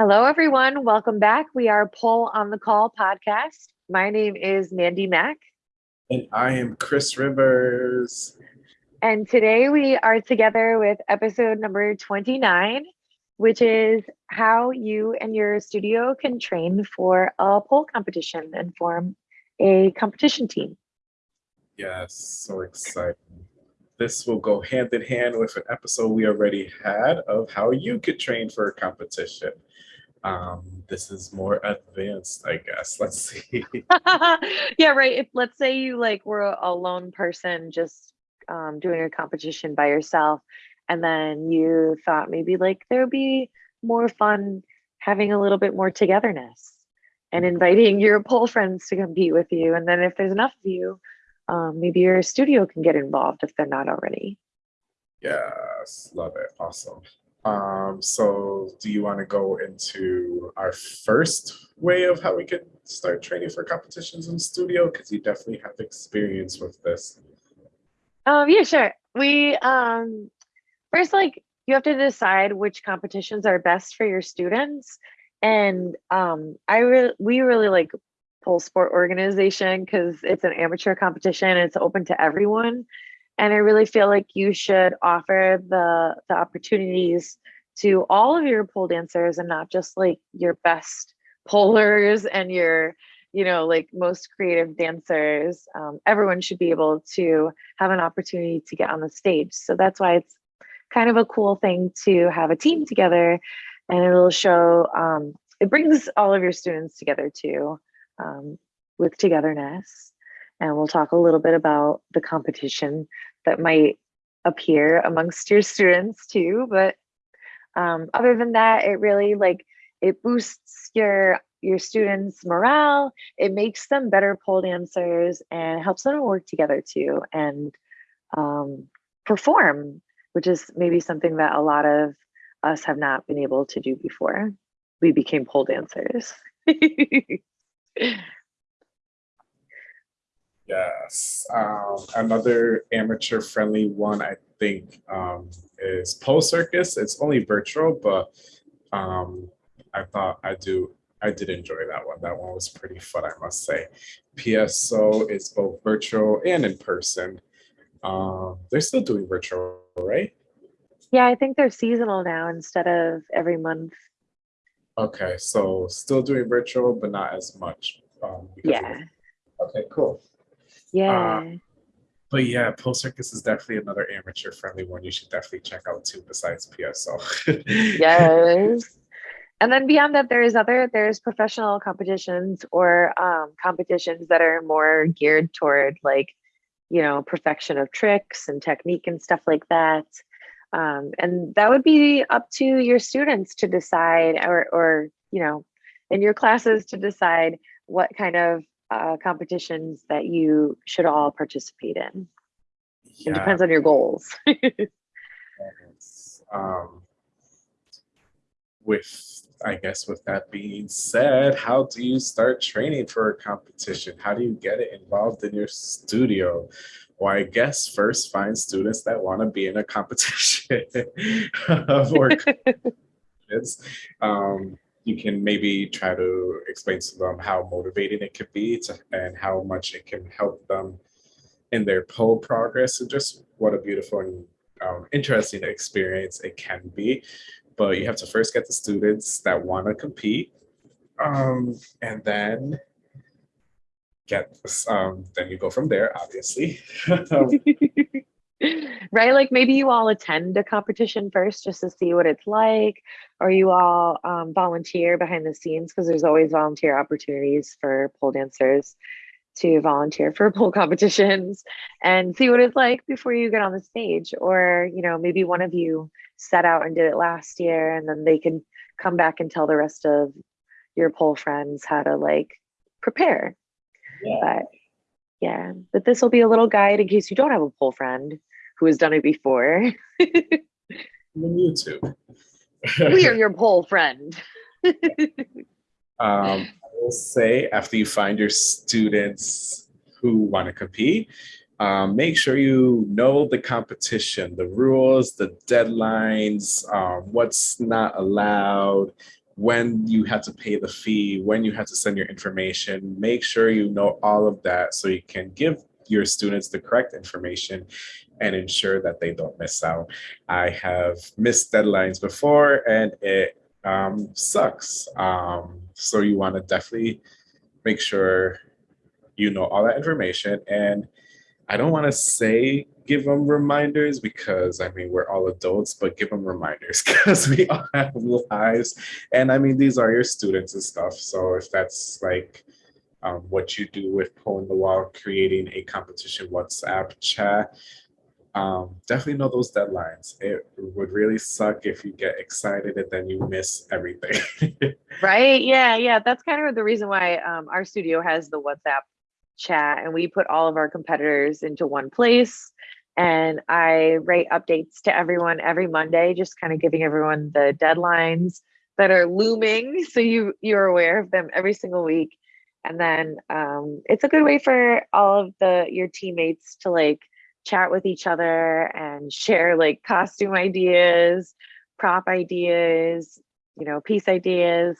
Hello, everyone. Welcome back. We are Pole on the Call podcast. My name is Mandy Mack. And I am Chris Rivers. And today we are together with episode number 29, which is how you and your studio can train for a pole competition and form a competition team. Yes, so exciting. This will go hand in hand with an episode we already had of how you could train for a competition. Um, this is more advanced, I guess. Let's see. yeah, right. If let's say you like were a lone person just um, doing a competition by yourself, and then you thought maybe like there would be more fun having a little bit more togetherness and inviting your pole friends to compete with you. And then if there's enough of you, um, maybe your studio can get involved if they're not already. Yes, love it. Awesome. Um, so do you want to go into our first way of how we could start training for competitions in studio? Because you definitely have experience with this. Um, yeah, sure. We um first like you have to decide which competitions are best for your students. And um I we really like pole sport organization because it's an amateur competition it's open to everyone and i really feel like you should offer the the opportunities to all of your pole dancers and not just like your best polers and your you know like most creative dancers um, everyone should be able to have an opportunity to get on the stage so that's why it's kind of a cool thing to have a team together and it'll show um, it brings all of your students together too um, with togetherness. And we'll talk a little bit about the competition that might appear amongst your students too. But um, other than that, it really like it boosts your your students' morale. It makes them better pole dancers and helps them work together too and um, perform, which is maybe something that a lot of us have not been able to do before. We became pole dancers. Yes. Um, another amateur friendly one, I think, um, is Pole Circus. It's only virtual, but um, I thought I do. I did enjoy that one. That one was pretty fun, I must say. PSO is both virtual and in person. Um, they're still doing virtual, right? Yeah, I think they're seasonal now instead of every month. Okay, so still doing virtual, but not as much. Um, yeah. Okay, cool. Yeah. Uh, but yeah, Pole Circus is definitely another amateur friendly one you should definitely check out too, besides PSO. yes. And then beyond that, there's other, there's professional competitions or um, competitions that are more geared toward like, you know, perfection of tricks and technique and stuff like that. Um, and that would be up to your students to decide or, or, you know, in your classes to decide what kind of uh, competitions that you should all participate in. Yeah. It depends on your goals. um, with, I guess, with that being said, how do you start training for a competition? How do you get it involved in your studio? Well, I guess first find students that want to be in a competition or um, you can maybe try to explain to them how motivating it could be to, and how much it can help them in their pole progress and just what a beautiful and um, interesting experience it can be. But you have to first get the students that want to compete um, and then get, um, then you go from there, obviously. right? Like maybe you all attend a competition first just to see what it's like, or you all um, volunteer behind the scenes because there's always volunteer opportunities for pole dancers to volunteer for pole competitions and see what it's like before you get on the stage. Or, you know, maybe one of you set out and did it last year and then they can come back and tell the rest of your pole friends how to like prepare. Yeah. But yeah, but this will be a little guide in case you don't have a pole friend who has done it before. YouTube. we are your pole friend. um, I will say after you find your students who want to compete, um, make sure you know the competition, the rules, the deadlines, um, what's not allowed, when you have to pay the fee, when you have to send your information, make sure you know all of that so you can give your students the correct information and ensure that they don't miss out. I have missed deadlines before and it um, sucks. Um, so you want to definitely make sure you know all that information. And I don't want to say give them reminders because I mean, we're all adults, but give them reminders because we all have lives. And I mean, these are your students and stuff. So if that's like um, what you do with Pole in the Wall, creating a competition WhatsApp chat, um, definitely know those deadlines. It would really suck if you get excited and then you miss everything. right? Yeah, yeah. That's kind of the reason why um, our studio has the WhatsApp chat and we put all of our competitors into one place. And I write updates to everyone every Monday, just kind of giving everyone the deadlines that are looming. So you you're aware of them every single week. And then um, it's a good way for all of the your teammates to like chat with each other and share like costume ideas, prop ideas, you know, piece ideas,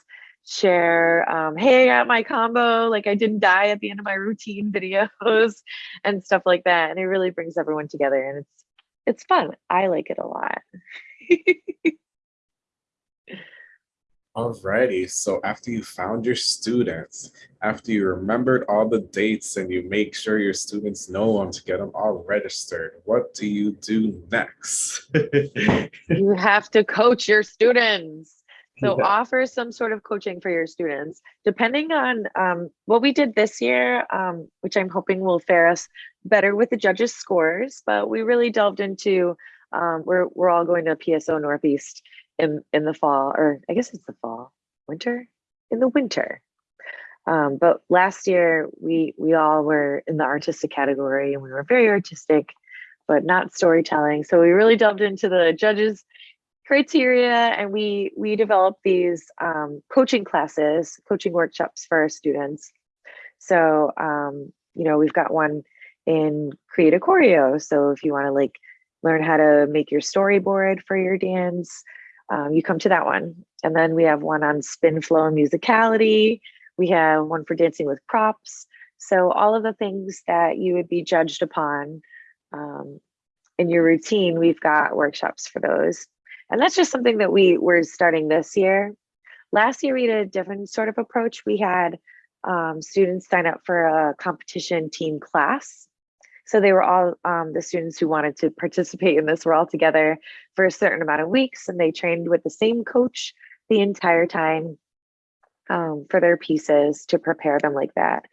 share, um, hey, I got my combo, like I didn't die at the end of my routine videos and stuff like that. And it really brings everyone together and it's it's fun. I like it a lot. Alrighty, so after you found your students, after you remembered all the dates and you make sure your students know them to get them all registered, what do you do next? you have to coach your students. So yeah. offer some sort of coaching for your students, depending on um, what we did this year, um, which I'm hoping will fare us better with the judges' scores. But we really delved into um, we're we're all going to PSO Northeast in in the fall, or I guess it's the fall, winter, in the winter. Um, but last year we we all were in the artistic category, and we were very artistic, but not storytelling. So we really delved into the judges' criteria, and we we developed these um, coaching classes, coaching workshops for our students. So um, you know we've got one in create a choreo. So if you want to like learn how to make your storyboard for your dance, um, you come to that one. And then we have one on spin flow and musicality. We have one for dancing with props. So all of the things that you would be judged upon um, in your routine, we've got workshops for those. And that's just something that we were starting this year. Last year, we did a different sort of approach. We had um, students sign up for a competition team class. So they were all um, the students who wanted to participate in this were all together for a certain amount of weeks and they trained with the same coach the entire time um, for their pieces to prepare them like that.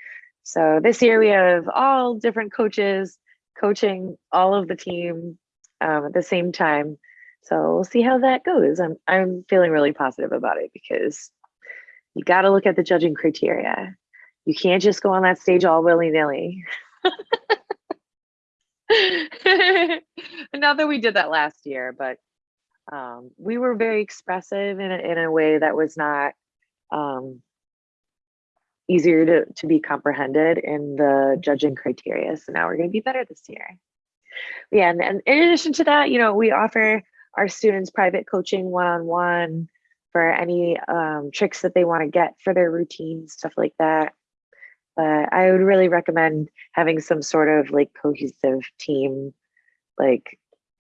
So this year we have all different coaches coaching all of the team um, at the same time. So we'll see how that goes. I'm I'm feeling really positive about it because you got to look at the judging criteria. You can't just go on that stage all willy nilly. Not that we did that last year, but um, we were very expressive in a, in a way that was not um, easier to, to be comprehended in the judging criteria. So now we're going to be better this year. Yeah, and, and in addition to that, you know, we offer our students private coaching one-on-one -on -one for any um, tricks that they want to get for their routine, stuff like that but I would really recommend having some sort of like cohesive team, like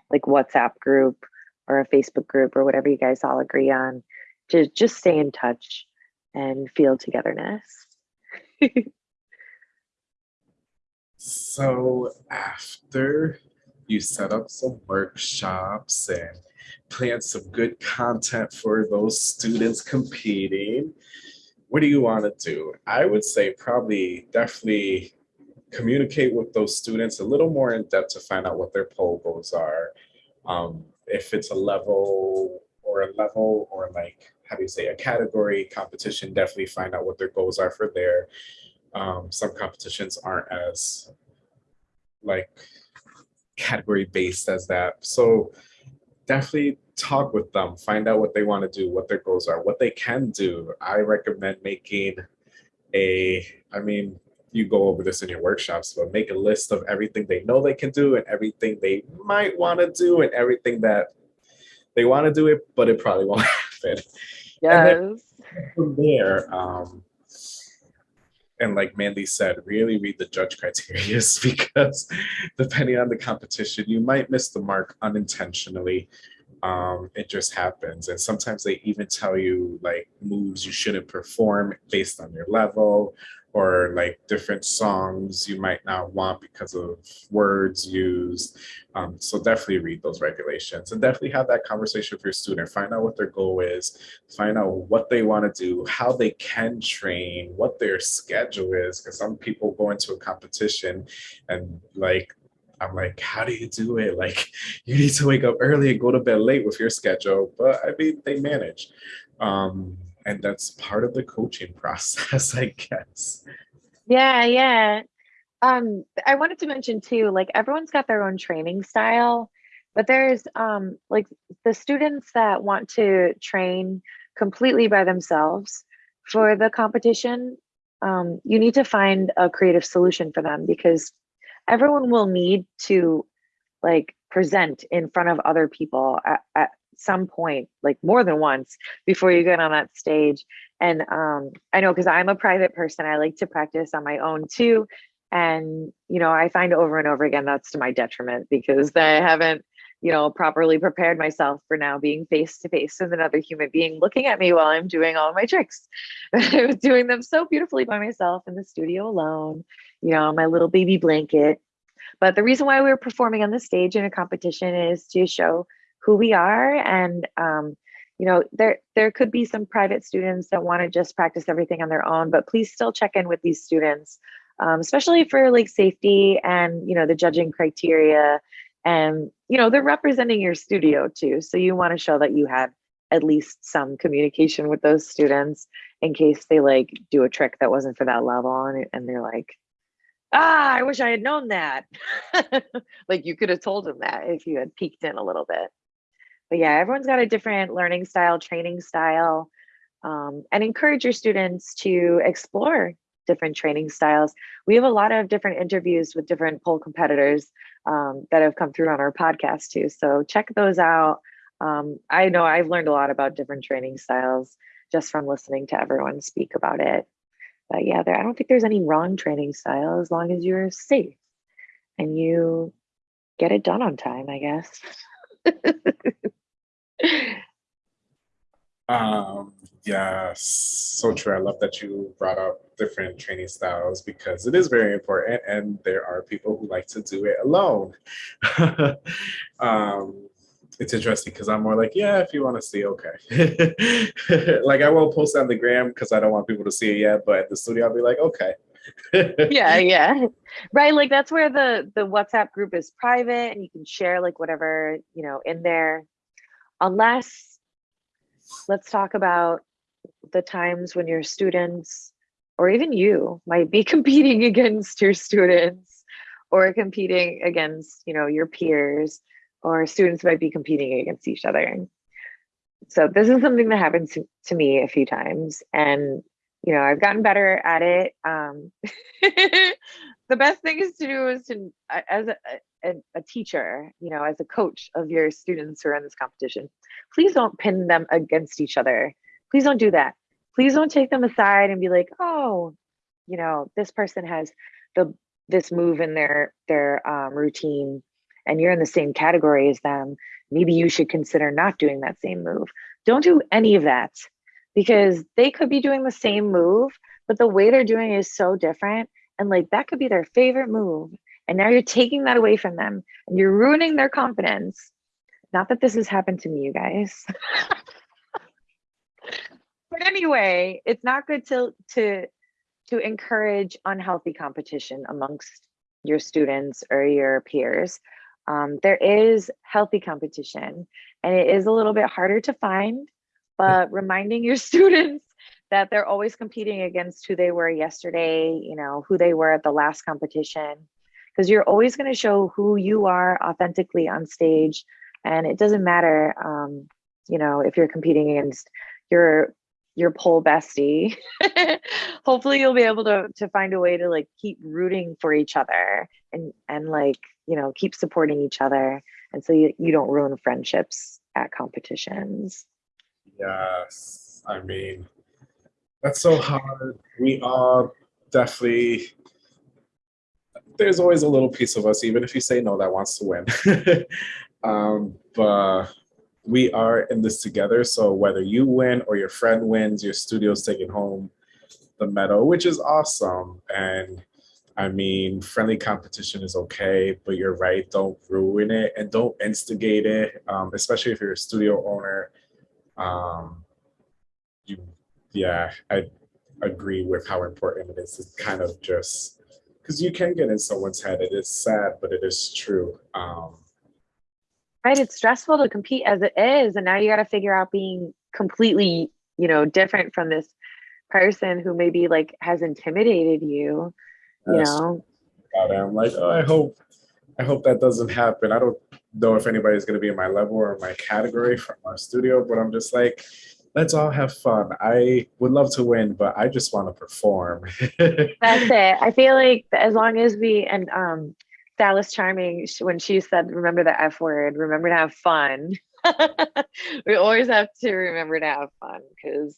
like WhatsApp group or a Facebook group or whatever you guys all agree on to just stay in touch and feel togetherness. so after you set up some workshops and plan some good content for those students competing, what do you want to do? I would say probably definitely communicate with those students a little more in depth to find out what their pole goals are. Um, if it's a level or a level or like, how do you say, a category competition, definitely find out what their goals are for there. Um, some competitions aren't as like category based as that. So definitely talk with them, find out what they want to do, what their goals are, what they can do. I recommend making a, I mean, you go over this in your workshops, but make a list of everything they know they can do and everything they might want to do and everything that they want to do it, but it probably won't happen. Yes. from there, um, and like Mandy said, really read the judge criteria because depending on the competition, you might miss the mark unintentionally. Um, it just happens. And sometimes they even tell you like moves you shouldn't perform based on your level or like different songs you might not want because of words used. Um, so definitely read those regulations and definitely have that conversation with your student. Find out what their goal is, find out what they want to do, how they can train, what their schedule is. Because some people go into a competition and like I'm like, how do you do it? Like, you need to wake up early and go to bed late with your schedule. But I mean, they manage. Um, and that's part of the coaching process, I guess. Yeah, yeah. Um, I wanted to mention too, like everyone's got their own training style, but there's um like the students that want to train completely by themselves for the competition. Um, you need to find a creative solution for them because everyone will need to like present in front of other people at, at some point, like more than once before you get on that stage. And um, I know because I'm a private person, I like to practice on my own too. And, you know, I find over and over again that's to my detriment because I haven't, you know, properly prepared myself for now being face to face with another human being looking at me while I'm doing all my tricks. I was doing them so beautifully by myself in the studio alone, you know, my little baby blanket. But the reason why we were performing on the stage in a competition is to show who we are and um, you know there there could be some private students that want to just practice everything on their own but please still check in with these students um, especially for like safety and you know the judging criteria and you know they're representing your studio too so you want to show that you had at least some communication with those students in case they like do a trick that wasn't for that level and, and they're like ah i wish i had known that. Like you could have told them that if you had peeked in a little bit. But yeah, everyone's got a different learning style, training style, um, and encourage your students to explore different training styles. We have a lot of different interviews with different pole competitors um, that have come through on our podcast too. So check those out. Um, I know I've learned a lot about different training styles just from listening to everyone speak about it. But yeah, there, I don't think there's any wrong training style as long as you're safe and you get it done on time, I guess. Um, yes, so true. I love that you brought up different training styles because it is very important, and there are people who like to do it alone. um, it's interesting because I'm more like, yeah, if you want to see, okay. like I won't post on the gram because I don't want people to see it yet, but at the studio I'll be like, okay. yeah, yeah. Right. Like that's where the the WhatsApp group is private and you can share like whatever, you know, in there. Unless let's talk about the times when your students or even you might be competing against your students or competing against you know your peers or students might be competing against each other. So this is something that happened to, to me a few times and you know i've gotten better at it. Um, the best thing is to do is to as a, a, a, teacher you know as a coach of your students who are in this competition please don't pin them against each other please don't do that. Please don't take them aside and be like oh you know this person has the this move in their their um, routine and you're in the same category as them. Maybe you should consider not doing that same move. Don't do any of that because they could be doing the same move but the way they're doing it is so different. And like that could be their favorite move. And now you're taking that away from them and you're ruining their confidence. Not that this has happened to me you guys but anyway it's not good to to to encourage unhealthy competition amongst your students or your peers um, there is healthy competition and it is a little bit harder to find but reminding your students that they're always competing against who they were yesterday, you know, who they were at the last competition, because you're always going to show who you are authentically on stage. And it doesn't matter, um, you know, if you're competing against your your pole bestie. Hopefully you'll be able to to find a way to like keep rooting for each other and and like, you know, keep supporting each other. And so you, you don't ruin friendships at competitions. Yes. I mean, That's so hard. We all definitely there's always a little piece of us, even if you say no, that wants to win. um, but we are in this together. So whether you win or your friend wins, your studio's taking home the medal, which is awesome. And I mean, friendly competition is okay, but you're right. Don't ruin it and don't instigate it, um, especially if you're a studio owner. Um, you, yeah, I agree with how important it is to kind of just because you can get in someone's head. It is sad, but it is true. Um, right. It's stressful to compete as it is, and now you got to figure out being completely, you know, different from this person who maybe like has intimidated you. You know. I'm like, oh, I hope, I hope that doesn't happen. I don't know if anybody's going to be in my level or my category from our studio, but I'm just like, let's all have fun. I would love to win, but I just want to perform. That's it. I feel like as long as we and um Dallas Charming when she said remember the F word, remember to have fun. we always have to remember to have fun because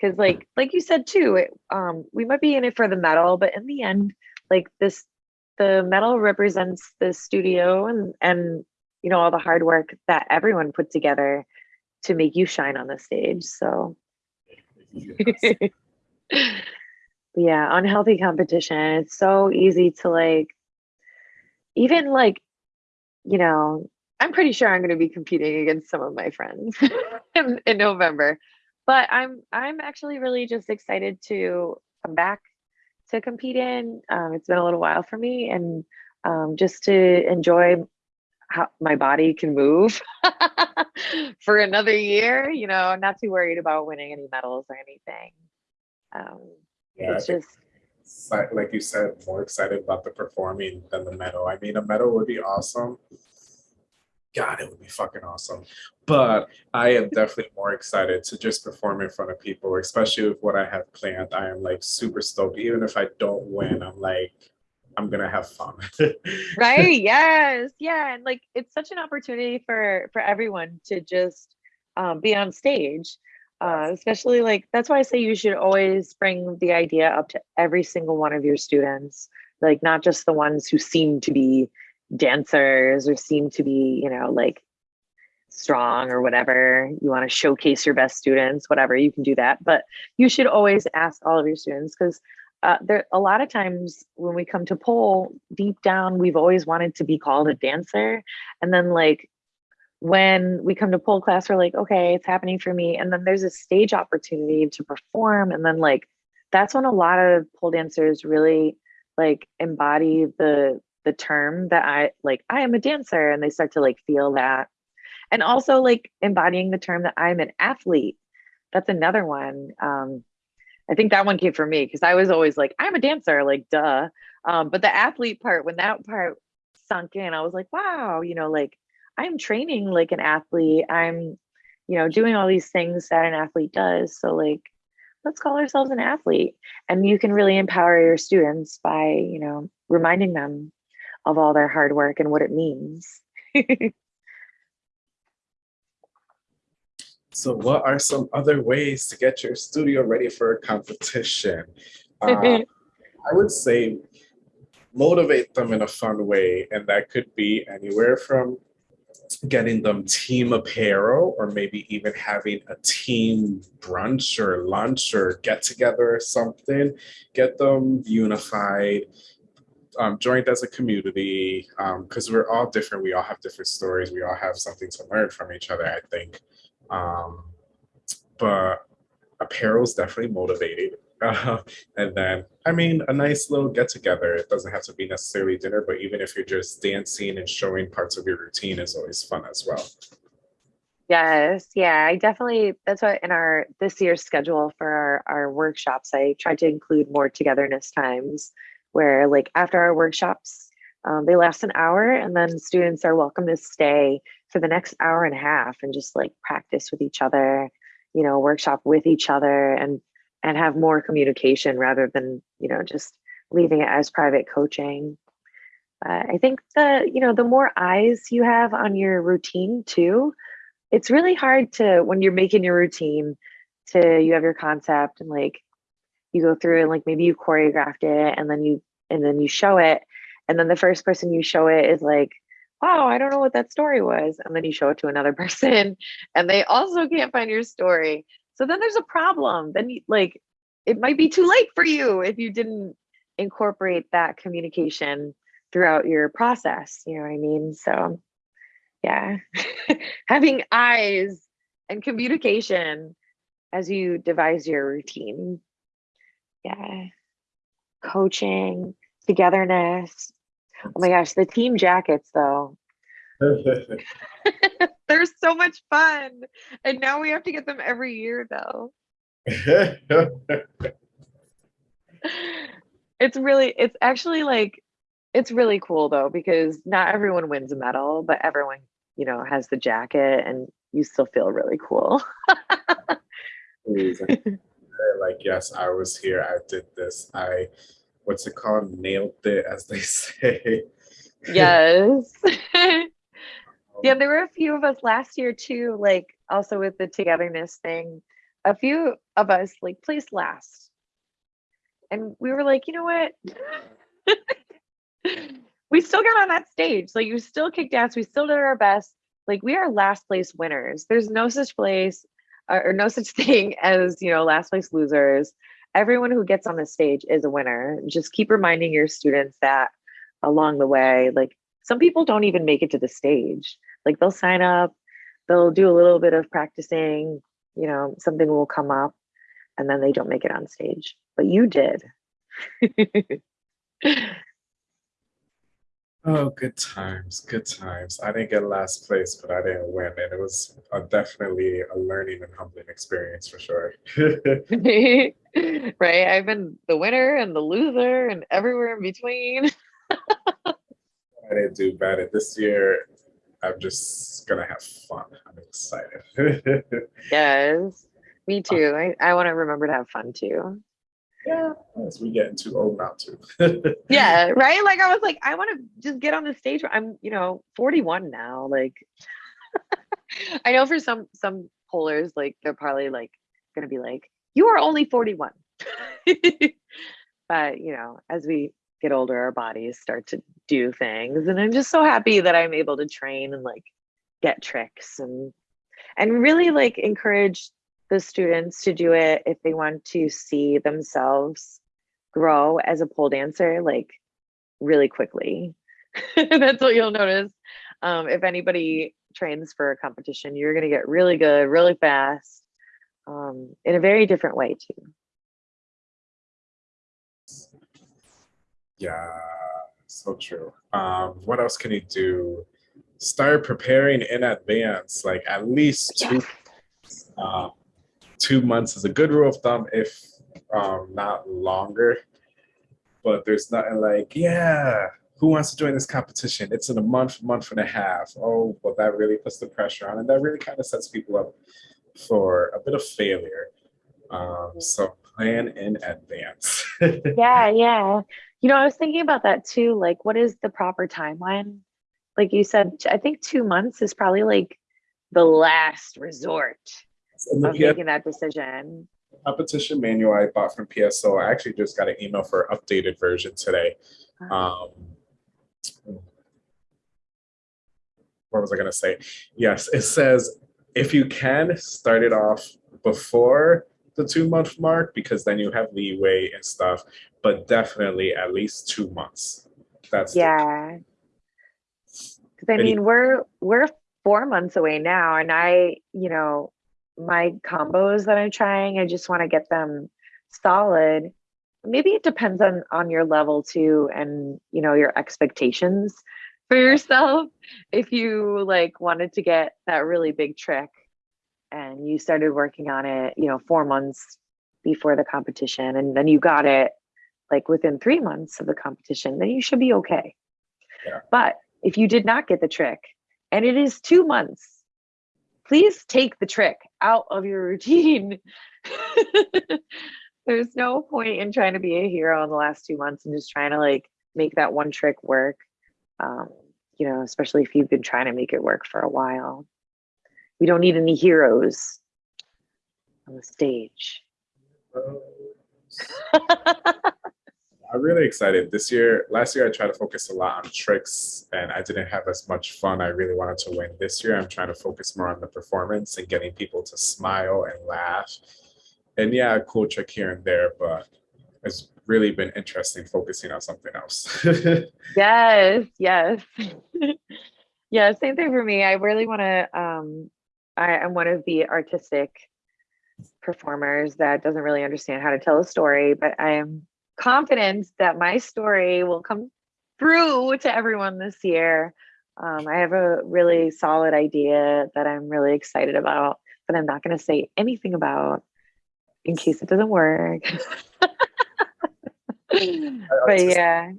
because like like you said too, it, um we might be in it for the medal, but in the end, like this the medal represents the studio and and you know all the hard work that everyone put together to make you shine on the stage. So yeah, unhealthy competition. It's so easy to like even like, you know, I'm pretty sure I'm going to be competing against some of my friends in, in November. But I'm I'm actually really just excited to come back to compete in. Um, it's been a little while for me, and um, just to enjoy how my body can move for another year. You know, I'm not too worried about winning any medals or anything. Um, yeah, it's just like you said, more excited about the performing than the medal. I mean, a medal would be awesome. God, it would be fucking awesome. But I am definitely more excited to just perform in front of people, especially with what I have planned. I am like super stoked. Even if I don't win, I'm like, I'm gonna have fun. right. Yes. Yeah. And like it's such an opportunity for for everyone to just um, be on stage. Uh, especially like that's why I say you should always bring the idea up to every single one of your students, like not just the ones who seem to be dancers or seem to be, you know, like strong or whatever. You want to showcase your best students, whatever, you can do that. But you should always ask all of your students because uh, there a lot of times when we come to pole deep down we've always wanted to be called a dancer and then like when we come to pole class we're like okay it's happening for me. And then there's a stage opportunity to perform. And then like that's when a lot of pole dancers really like embody the the term that i like i am a dancer. And they start to like feel that. And also like embodying the term that i'm an athlete. That's another one. Um I think that one came for me because I was always like, I'm a dancer, like duh. Um, but the athlete part, when that part sunk in, I was like, wow, you know, like I'm training like an athlete. I'm, you know, doing all these things that an athlete does. So like, let's call ourselves an athlete. And you can really empower your students by, you know, reminding them of all their hard work and what it means. So what are some other ways to get your studio ready for a competition? Uh, I would say motivate them in a fun way. And that could be anywhere from getting them team apparel or maybe even having a team brunch or lunch or get together or something. Get them unified, um, joined as a community because um, we're all different. We all have different stories. We all have something to learn from each other, I think. Um, but apparel is definitely motivated. Uh, and then, I mean, a nice little get together. It doesn't have to be necessarily dinner, but even if you're just dancing and showing parts of your routine is always fun as well. Yes, yeah, I definitely. That's what in our this year's schedule for our, our workshops, I tried to include more togetherness times where, like, after our workshops, um, they last an hour, and then students are welcome to stay for the next hour and a half and just like practice with each other you know workshop with each other and and have more communication rather than you know just leaving it as private coaching. Uh, i think the you know the more eyes you have on your routine too it's really hard to when you're making your routine to you have your concept and like you go through and like maybe you choreographed it and then you and then you show it. And then the first person you show it is like wow i don't know what that story was. And then you show it to another person and they also can't find your story so then there's a problem. Then like it might be too late for you if you didn't incorporate that communication throughout your process you know what i mean? So yeah. Having eyes and communication as you devise your routine. Yeah. Coaching togetherness. Oh my gosh the team jackets though they're so much fun. And now we have to get them every year though. It's really it's actually like it's really cool though because not everyone wins a medal but everyone you know has the jacket and you still feel really cool. Uh, like yes i was here. I did this. I what's it called? Nailed it as they say. Yes yeah there were a few of us last year too like also with the togetherness thing. A few of us like placed last. And we were like you know what? We still got on that stage. Like you still kicked ass. We still did our best. Like we are last place winners. There's no such place uh, or no such thing as you know last place losers. Everyone who gets on the stage is a winner. Just keep reminding your students that along the way like some people don't even make it to the stage like they'll sign up they'll do a little bit of practicing you know something will come up and then they don't make it on stage but you did Oh, good times, good times. I didn't get last place, but I didn't win. And it was a, definitely a learning and humbling experience for sure. right? I've been the winner and the loser and everywhere in between. I didn't do bad. at This year, I'm just to have fun. I'm excited. yes, me uh, too. I, I want to remember to have fun too yeah, as we getting too old now too. yeah, right. Like I was like, I want to just get on the stage. I'm, you know, 41 now. Like, I know for some some pollers, like they're probably like gonna be like, you are only 41. but you know, as we get older, our bodies start to do things, and I'm just so happy that I'm able to train and like get tricks and and really like encourage the students to do it if they want to see themselves grow as a pole dancer like really quickly. That's what you'll notice. Um, if anybody trains for a competition you're going to get really good really fast um, in a very different way too yeah so true um, what else can you do start preparing in advance like at least two um, two months is a good rule of thumb, if um, not longer. But there's nothing like, yeah, who wants to join this competition? It's in a month, month and a half. Oh, well, that really puts the pressure on, and that really kind of sets people up for a bit of failure. Um, so plan in advance. yeah, yeah. You know, I was thinking about that too. Like, what is the proper timeline? Like you said, I think two months is probably like the last resort of making that decision. Competition manual I bought from PSO. I actually just got an email for updated version today. Um, what was I going to say? Yes, it says if you can start it off before the two month mark because then you have leeway and stuff, but definitely at least two months. That's yeah. Because I mean, we're we're four months away now, and I, you know, my combos that I'm trying. I just want to get them solid. Maybe it depends on on your level too and you know your expectations for yourself. If you like wanted to get that really big trick and you started working on it, you know, 4 months before the competition and then you got it like within 3 months of the competition, then you should be okay. Yeah. But if you did not get the trick and it is 2 months please take the trick out of your routine. There's no point in trying to be a hero in the last two months and just trying to like make that one trick work. Um, you know, especially if you've been trying to make it work for a while. We don't need any heroes on the stage. I'm really excited. This year, last year, I tried to focus a lot on tricks and I didn't have as much fun. I really wanted to win. This year, I'm trying to focus more on the performance and getting people to smile and laugh. And yeah, a cool trick here and there, but it's really been interesting focusing on something else. yes, yes. yeah, same thing for me. I really want to, um, I am one of the artistic performers that doesn't really understand how to tell a story, but I am confident that my story will come through to everyone this year. Um, I have a really solid idea that I'm really excited about, but I'm not going to say anything about in case it doesn't work. but yeah.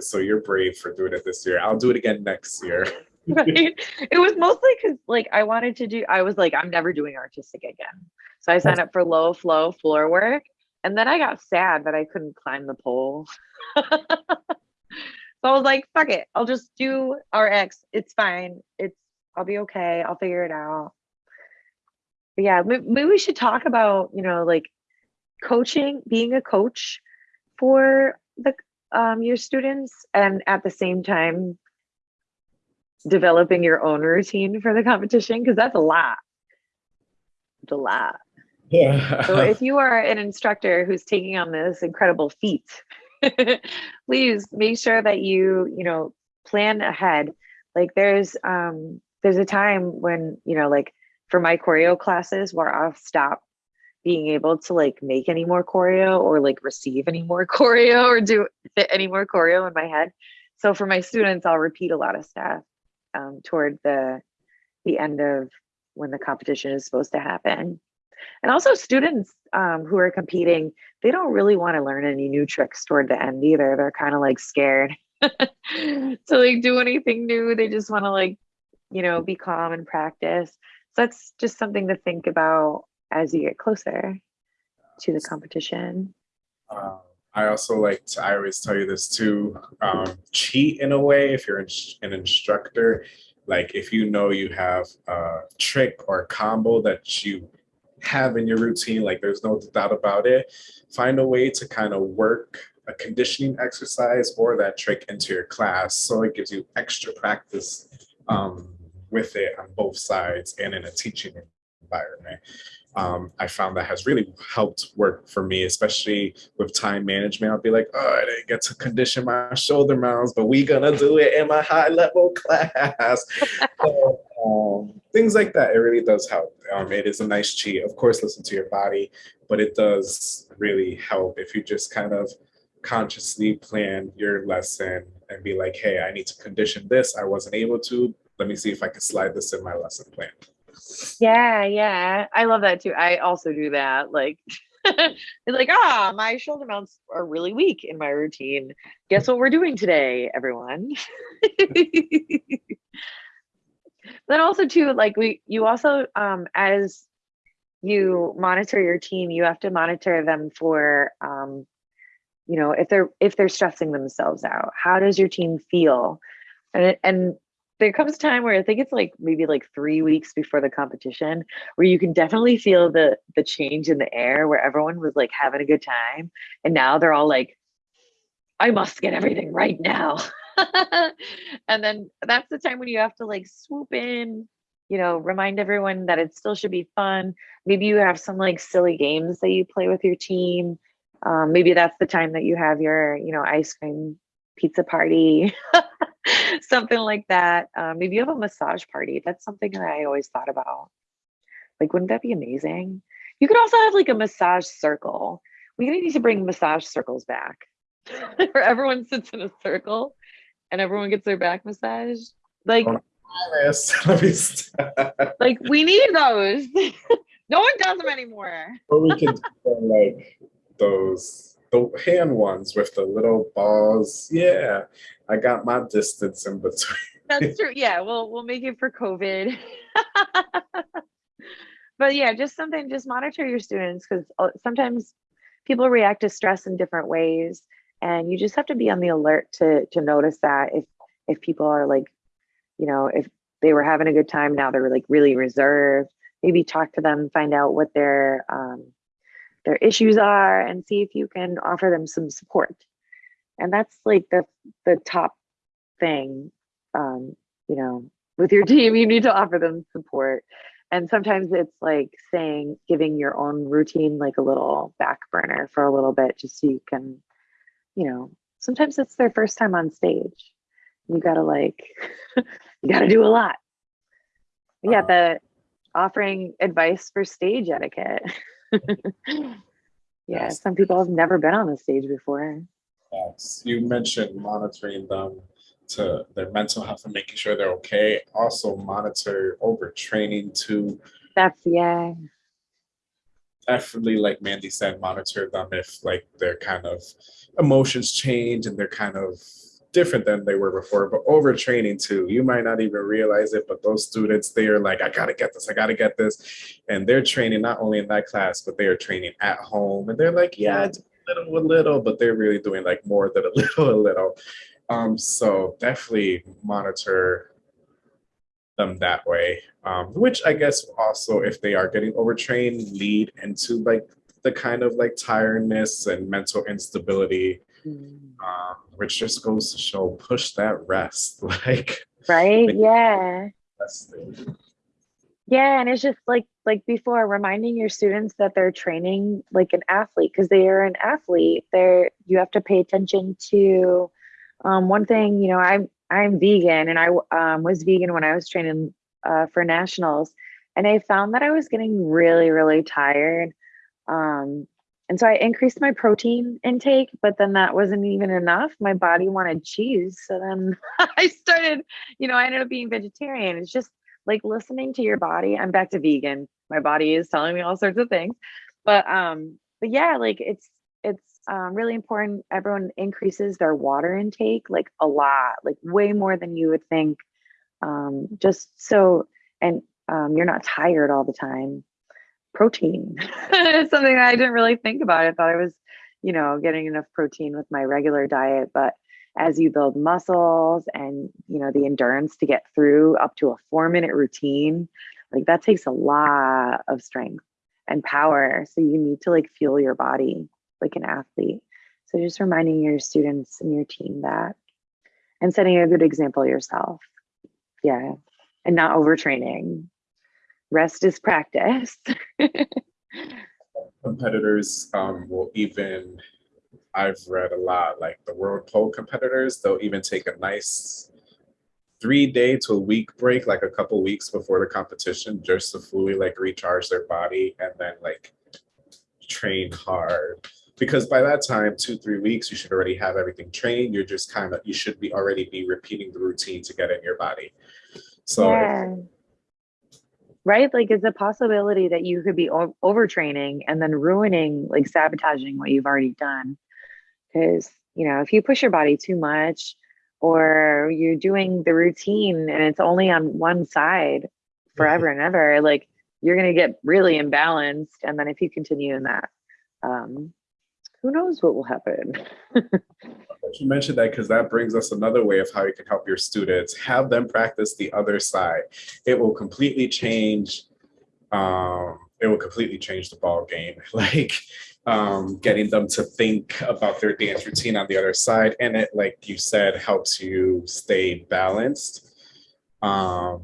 So you're brave for doing it this year. I'll do it again next year. right? It was mostly because like I wanted to do, I was like, I'm never doing artistic again. So I signed up for low flow floor work and then I got sad that I couldn't climb the pole. so I was like, fuck it. I'll just do RX. It's fine. It's, I'll be okay. I'll figure it out. But yeah, maybe we should talk about, you know, like coaching, being a coach for the um, your students and at the same time developing your own routine for the competition because that's a lot. It's a lot. Yeah. so if you are an instructor who's taking on this incredible feat, please make sure that you, you know, plan ahead. Like there's um there's a time when, you know, like for my choreo classes where I've stopped being able to like make any more choreo or like receive any more choreo or do fit any more choreo in my head. So for my students, I'll repeat a lot of stuff um, toward the the end of when the competition is supposed to happen. And also students um, who are competing, they don't really want to learn any new tricks toward the end either. They're kind of like scared to like do anything new. They just want to like, you know, be calm and practice. So that's just something to think about as you get closer to the competition. Um, I also like to, I always tell you this too, um, cheat in a way if you're an instructor. Like if you know you have a trick or a combo that you have in your routine, like there's no doubt about it, find a way to kind of work a conditioning exercise or that trick into your class so it gives you extra practice um, with it on both sides and in a teaching environment um, I found that has really helped work for me, especially with time management. I'll be like, oh, I didn't get to condition my shoulder mounts, but we gonna do it in my high level class. so, um, things like that, it really does help. Um, it is a nice cheat. Of course, listen to your body, but it does really help if you just kind of consciously plan your lesson and be like, hey, I need to condition this. I wasn't able to. Let me see if I can slide this in my lesson plan. Yeah, yeah. I love that too. I also do that. Like it's like, ah, my shoulder mounts are really weak in my routine. Guess what we're doing today, everyone? then also too, like we you also um as you monitor your team, you have to monitor them for um, you know, if they're if they're stressing themselves out. How does your team feel? And and there comes a time where I think it's like maybe like three weeks before the competition where you can definitely feel the the change in the air where everyone was like having a good time and now they're all like I must get everything right now. and then that's the time when you have to like swoop in, you know, remind everyone that it still should be fun. Maybe you have some like silly games that you play with your team. Um, maybe that's the time that you have your, you know, ice cream pizza party. something like that. Um, maybe you have a massage party. That's something that I always thought about. Like, wouldn't that be amazing? You could also have like a massage circle. We need to bring massage circles back, where everyone sits in a circle and everyone gets their back massaged. Like, like we need those. no one does them anymore. or we could like those the hand ones with the little balls. Yeah, I got my distance in between. That's true. Yeah, we'll we'll make it for COVID. but yeah, just something. Just monitor your students because uh, sometimes people react to stress in different ways, and you just have to be on the alert to to notice that if if people are like, you know, if they were having a good time now they're like really reserved. Maybe talk to them, find out what their um, their issues are and see if you can offer them some support. And that's like the the top thing. Um, you know, with your team, you need to offer them support. And sometimes it's like saying, giving your own routine like a little back burner for a little bit, just so you can, you know, sometimes it's their first time on stage. You gotta like, you gotta do a lot. Yeah, Uh-huh. the offering advice for stage etiquette. yeah, some people have never been on the stage before. Yes, you mentioned monitoring them to their mental health and making sure they're okay. Also monitor overtraining to That's yeah, definitely, like Mandy said, monitor them if like their kind of emotions change and they're kind of different than they were before. But overtraining too, you might not even realize it, but those students, they are like, I gotta get this, I gotta get this. And they're training not only in that class, but they are training at home. And they're like, yeah, little, a little, but they're really doing like more than a little, a little. Um, so definitely monitor them that way. Um, which I guess also, if they are getting overtrained, lead into like the kind of like tiredness and mental instability. Um, which just goes to show push that rest. Like right? Yeah. Yeah, and it's just like like before, reminding your students that they're training like an athlete because they are an athlete. They're you have to pay attention to um, one thing. You know, I'm I'm vegan, and I um, was vegan when I was training uh, for nationals, and I found that I was getting really really tired. Um, and so I increased my protein intake, but then that wasn't even enough. My body wanted cheese, so then I started. You know, I ended up being vegetarian. It's just like listening to your body i'm back to vegan my body is telling me all sorts of things but um but yeah like it's it's um, really important everyone increases their water intake like a lot like way more than you would think um just so and um you're not tired all the time protein. It's something that i didn't really think about. I thought i was you know getting enough protein with my regular diet but as you build muscles and you know the endurance to get through up to a four minute routine like that takes a lot of strength and power. So you need to like fuel your body like an athlete. So just reminding your students and your team that and setting a good example yourself. Yeah. And not overtraining rest is practice competitors um, will even I've read a lot like the world pole competitors, they'll even take a nice three day to a week break, like a couple weeks before the competition, just to fully like recharge their body and then like train hard. Because by that time, two, three weeks, you should already have everything trained. You're just kind of, you should be already be repeating the routine to get in your body. So yeah. Right? Like it's a possibility that you could be o- overtraining and then ruining, like sabotaging what you've already done. Because, you know, if you push your body too much or you're doing the routine and it's only on one side forever and ever, like you're going to get really imbalanced. And then if you continue in that, um, who knows what will happen? You mentioned that because that brings us another way of how you can help your students. Have them practice the other side. It will completely change. Um, it will completely change the ball game. Like um, getting them to think about their dance routine on the other side, and it, like you said, helps you stay balanced. Um,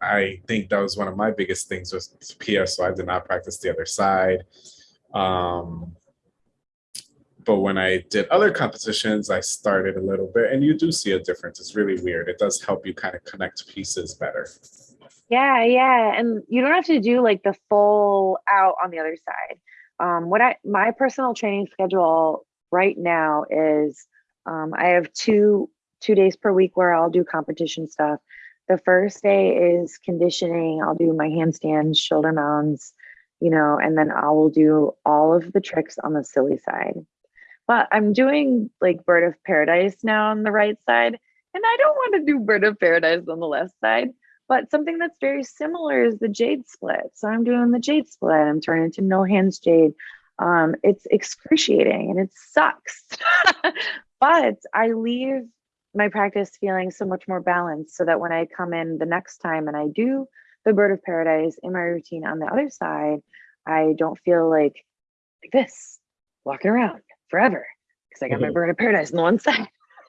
I think that was one of my biggest things with PS. So I did not practice the other side. Um, but when I did other competitions, I started a little bit, and you do see a difference. It's really weird. It does help you kind of connect pieces better. Yeah, yeah. And you don't have to do like the full out on the other side. Um, what I my personal training schedule right now is um, I have two two days per week where I'll do competition stuff. The first day is conditioning. I'll do my handstands, shoulder mounts, you know, and then I will do all of the tricks on the silly side. But I'm doing like Bird of Paradise now on the right side, and I don't want to do Bird of Paradise on the left side. But something that's very similar is the jade split. So I'm doing the jade split. I'm turning to no hands jade. Um, it's excruciating and it sucks. but I leave my practice feeling so much more balanced so that when I come in the next time and I do the bird of paradise in my routine on the other side, I don't feel like like this, walking around forever because I got my bird of paradise on the one side.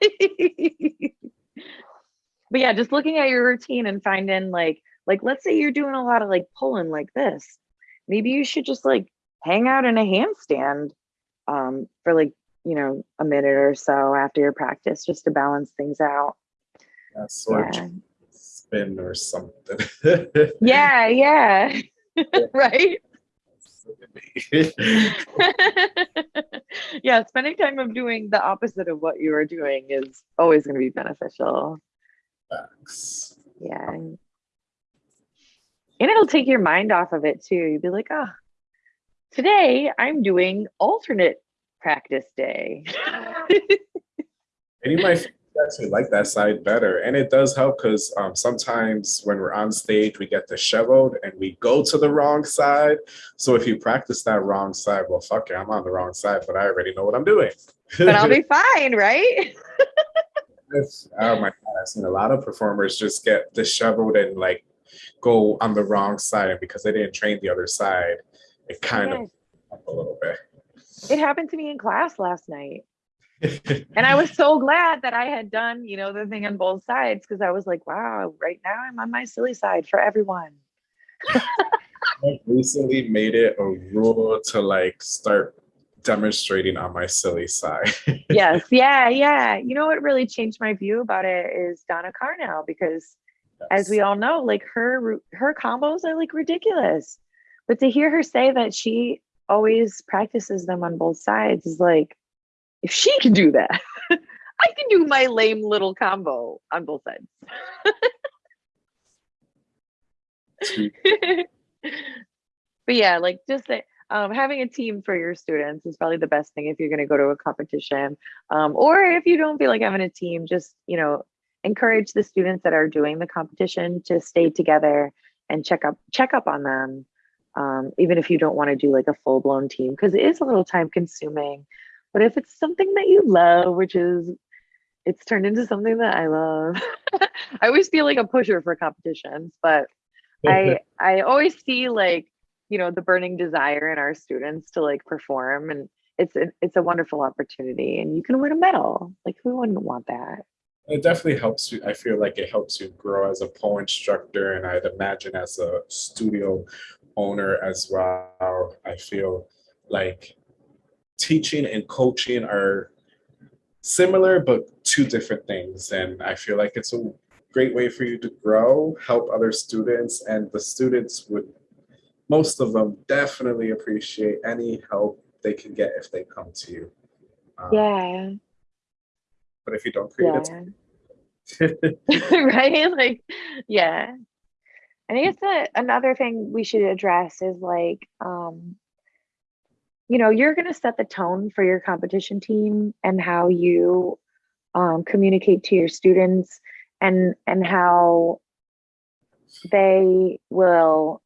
but yeah, just looking at your routine and finding like, like let's say you're doing a lot of like pulling like this. Maybe you should just like hang out in a handstand um, for like, you know, a minute or so after your practice just to balance things out. Yeah, sort yeah. spin or something. yeah, yeah. right? yeah, spending time of doing the opposite of what you are doing is always going to be beneficial. Thanks. Yeah. And it'll take your mind off of it too. You'd be like, oh, today I'm doing alternate practice day. and you might actually like that side better. And it does help because um, sometimes when we're on stage, we get disheveled and we go to the wrong side. So if you practice that wrong side, well, fuck it, I'm on the wrong side, but I already know what I'm doing. but I'll be fine, right? oh my God, I've seen a lot of performers just get disheveled and like go on the wrong side. And because they didn't train the other side, it kind yes. of a little bit. It happened to me in class last night and I was so glad that I had done, you know, the thing on both sides because I was like, wow, right now I'm on my silly side for everyone. I recently made it a rule to like start demonstrating on my silly side. yes, yeah, yeah. You know what really changed my view about it is Donna Carnell because yes. as we all know, like her her combos are like ridiculous. But to hear her say that she always practices them on both sides is like if she can do that, I can do my lame little combo on both sides. but yeah, like just um, having a team for your students is probably the best thing if you're going to go to a competition. Um, or if you don't feel like having a team, just, you know, encourage the students that are doing the competition to stay together and check up check up on them um, even if you don't want to do like a full-blown team because it is a little time consuming but if it's something that you love, which is it's turned into something that I love. I always feel like a pusher for competitions, but I I always see like, you know, the burning desire in our students to like perform and it's a, it's a wonderful opportunity and you can win a medal. Like who wouldn't want that? It definitely helps you. I feel like it helps you grow as a pole instructor and I'd imagine as a studio owner as well. I feel like teaching and coaching are similar, but two different things. And I feel like it's a great way for you to grow, help other students, and the students would, most of them definitely appreciate any help they can get if they come to you. Um, yeah. But if you don't create yeah. it, right? Like, yeah. And I guess that another thing we should address is like, um, you know, you're going to set the tone for your competition team and how you um, communicate to your students and and how they will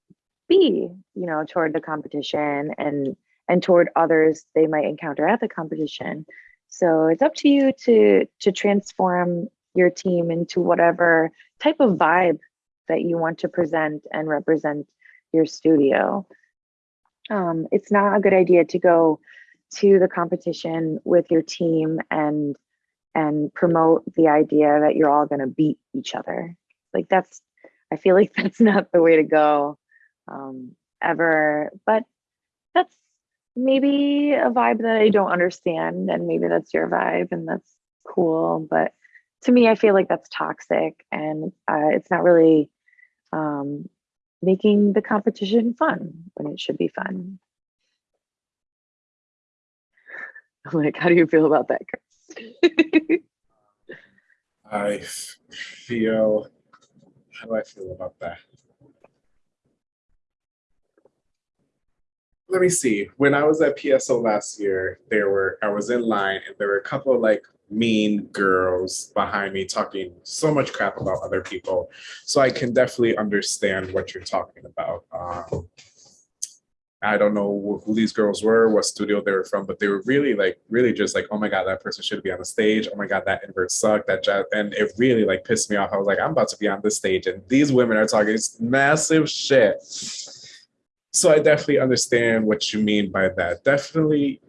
be, you know, toward the competition and and toward others they might encounter at the competition. So it's up to you to to transform your team into whatever type of vibe that you want to present and represent your studio um, it's not a good idea to go to the competition with your team and and promote the idea that you're all going to beat each other. Like that's i feel like that's not the way to go um, ever but that's maybe a vibe that i don't understand and maybe that's your vibe and that's cool but to me i feel like that's toxic and uh, it's not really um, making the competition fun when it should be fun. Mm. I'm like, how do you feel about that, Chris? I feel, how do I feel about that? Let me see. When I was at PSO last year, there were, I was in line and there were a couple of like mean girls behind me talking so much crap about other people. So I can definitely understand what you're talking about. Um, I don't know who these girls were, what studio they were from, but they were really like, really just like, oh my God, that person should be on the stage. Oh my God, that invert sucked, that jazz. And it really like pissed me off. I was like, I'm about to be on this stage and these women are talking massive shit so I definitely understand what you mean by that. Definitely,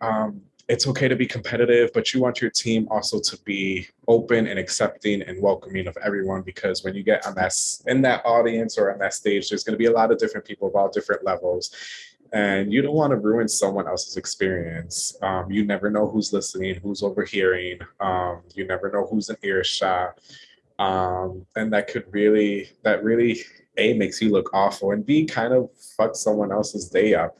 um, it's okay to be competitive, but you want your team also to be open and accepting and welcoming of everyone because when you get on that in that audience or on that stage, there's going to be a lot of different people of all different levels. And you don't want to ruin someone else's experience. Um, you never know who's listening, who's overhearing. Um, you never know who's in earshot. Um, and that could really, that really, A, makes you look awful, and B, kind of fuck someone else's day up.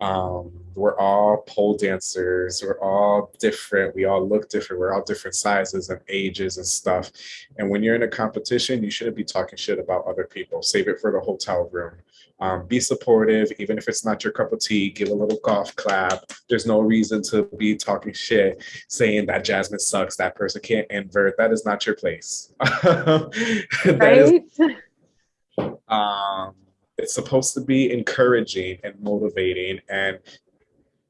Um, we're all pole dancers. We're all different. We all look different. We're all different sizes and ages and stuff. And when you're in a competition, you shouldn't be talking shit about other people. Save it for the hotel room. Um, be supportive, even if it's not your cup of tea. Give a little golf clap. There's no reason to be talking shit, saying that Jasmine sucks. That person can't invert. That is not your place. right. Is, um, it's supposed to be encouraging and motivating and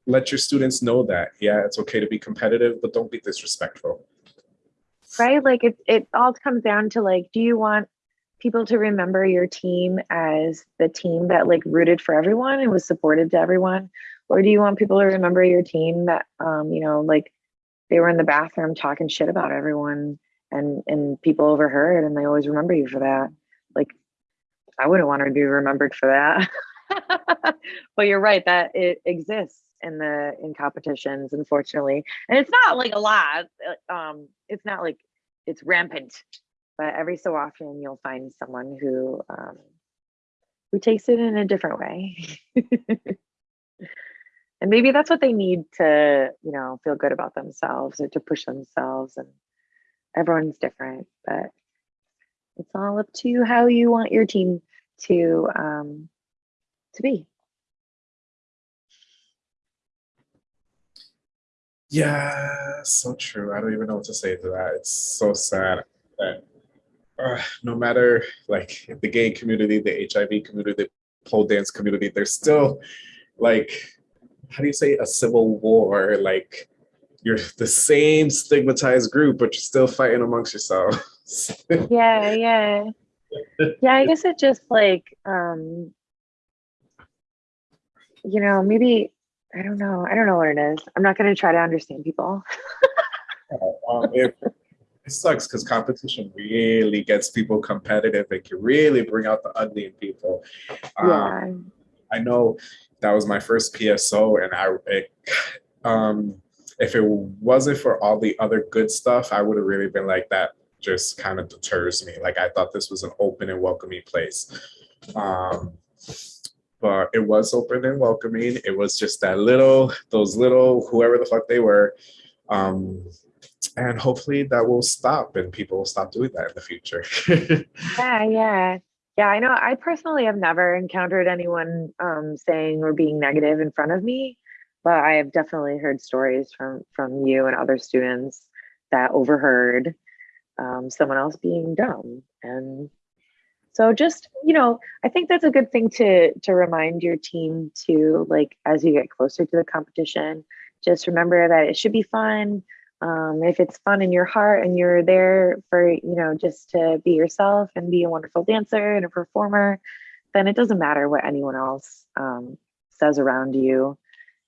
let your students know that, yeah, it's okay to be competitive, but don't be disrespectful. Right? Like it, it all comes down to like, do you want people to remember your team as the team that like rooted for everyone and was supportive to everyone? Or do you want people to remember your team that, um, you know, like they were in the bathroom talking shit about everyone and, and people overheard and they always remember you for that? Like I wouldn't want to be remembered for that. but you're right that it exists in the in competitions, unfortunately, and it's not like a lot. Uh, um, it's not like it's rampant, but every so often you'll find someone who um, who takes it in a different way. and maybe that's what they need to you know feel good about themselves or to push themselves and everyone's different but it's all up to how you want your team to um, to be. Yeah, so true. I don't even know what to say to that. It's so sad that uh, no matter like the gay community, the HIV community, the pole dance community, there's still like, how do you say a civil war? Like you're the same stigmatized group, but you're still fighting amongst yourselves. yeah, yeah yeah, I guess it just like um you know, maybe I don't know. I don't know what it is. I'm not going to try to understand people. um, it, it sucks because competition really gets people competitive. It can really bring out the ugly in people. Um, yeah. I know that was my first PSO, and I it, um, if it wasn't for all the other good stuff, I would have really been like that just kind of deters me. Like I thought this was an open and welcoming place. Um, but it was open and welcoming. It was just that little, those little, whoever the fuck they were. Um, and hopefully that will stop and people will stop doing that in the future. yeah, yeah. Yeah, I know. I personally have never encountered anyone um, saying or being negative in front of me, but I have definitely heard stories from from you and other students that overheard um, someone else being dumb and so just you know i think that's a good thing to to remind your team to like as you get closer to the competition just remember that it should be fun. Um, if it's fun in your heart and you're there for you know just to be yourself and be a wonderful dancer and a performer then it doesn't matter what anyone else um, says around you